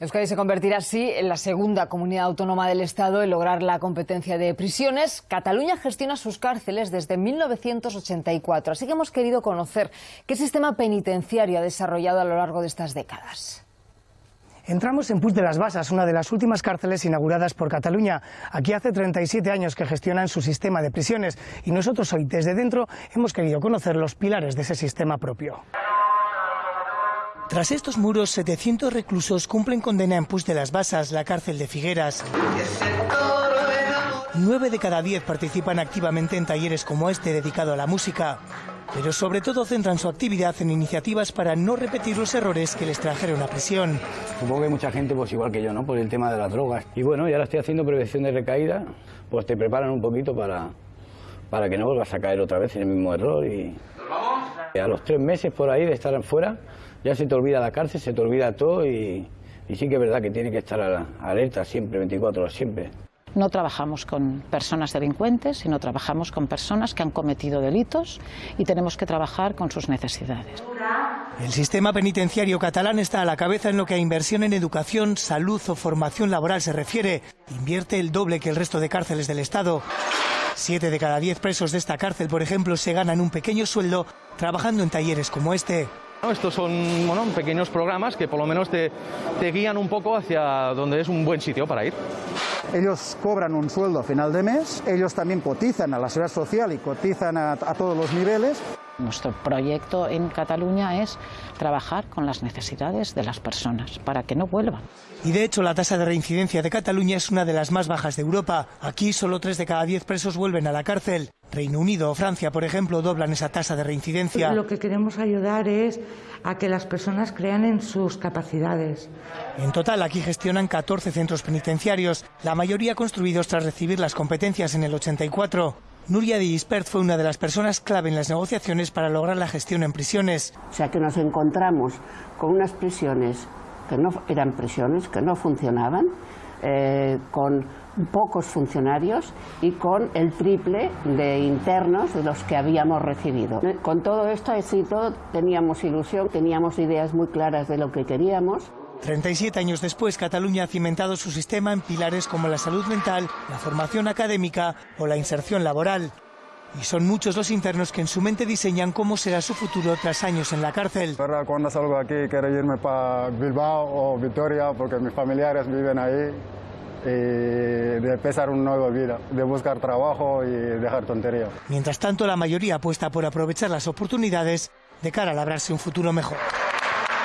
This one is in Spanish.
Euskadi se convertirá así en la segunda comunidad autónoma del Estado en lograr la competencia de prisiones. Cataluña gestiona sus cárceles desde 1984, así que hemos querido conocer qué sistema penitenciario ha desarrollado a lo largo de estas décadas. Entramos en Puig de las Basas, una de las últimas cárceles inauguradas por Cataluña. Aquí hace 37 años que gestionan su sistema de prisiones y nosotros hoy desde dentro hemos querido conocer los pilares de ese sistema propio. Tras estos muros, 700 reclusos cumplen condena en Puig de las Basas, la cárcel de Figueras. Nueve de cada diez participan activamente en talleres como este dedicado a la música, pero sobre todo centran su actividad en iniciativas para no repetir los errores que les trajeron a prisión. Supongo que mucha gente pues igual que yo, ¿no? Por el tema de las drogas. Y bueno, ya ahora estoy haciendo prevención de recaída, pues te preparan un poquito para, para que no vuelvas a caer otra vez en el mismo error y... A los tres meses por ahí de estar afuera, ya se te olvida la cárcel, se te olvida todo y, y sí que es verdad que tiene que estar alerta siempre, 24 horas siempre. No trabajamos con personas delincuentes, sino trabajamos con personas que han cometido delitos y tenemos que trabajar con sus necesidades. El sistema penitenciario catalán está a la cabeza en lo que a inversión en educación, salud o formación laboral se refiere. Invierte el doble que el resto de cárceles del Estado. Siete de cada diez presos de esta cárcel, por ejemplo, se ganan un pequeño sueldo trabajando en talleres como este. Estos son bueno, pequeños programas que por lo menos te, te guían un poco hacia donde es un buen sitio para ir. Ellos cobran un sueldo a final de mes, ellos también cotizan a la seguridad social y cotizan a, a todos los niveles. Nuestro proyecto en Cataluña es trabajar con las necesidades de las personas para que no vuelvan. Y de hecho la tasa de reincidencia de Cataluña es una de las más bajas de Europa. Aquí solo tres de cada diez presos vuelven a la cárcel. Reino Unido o Francia, por ejemplo, doblan esa tasa de reincidencia. Lo que queremos ayudar es a que las personas crean en sus capacidades. En total, aquí gestionan 14 centros penitenciarios, la mayoría construidos tras recibir las competencias en el 84. Nuria de Gispert fue una de las personas clave en las negociaciones para lograr la gestión en prisiones. O sea que nos encontramos con unas prisiones que no eran prisiones, que no funcionaban, eh, con pocos funcionarios y con el triple de internos de los que habíamos recibido. Con todo esto, así todo, teníamos ilusión, teníamos ideas muy claras de lo que queríamos. 37 años después, Cataluña ha cimentado su sistema en pilares como la salud mental, la formación académica o la inserción laboral. Y son muchos los internos que en su mente diseñan cómo será su futuro tras años en la cárcel. Cuando salgo aquí quiero irme para Bilbao o Vitoria porque mis familiares viven ahí y de empezar una nueva vida, de buscar trabajo y dejar tonterías. Mientras tanto, la mayoría apuesta por aprovechar las oportunidades de cara a labrarse un futuro mejor.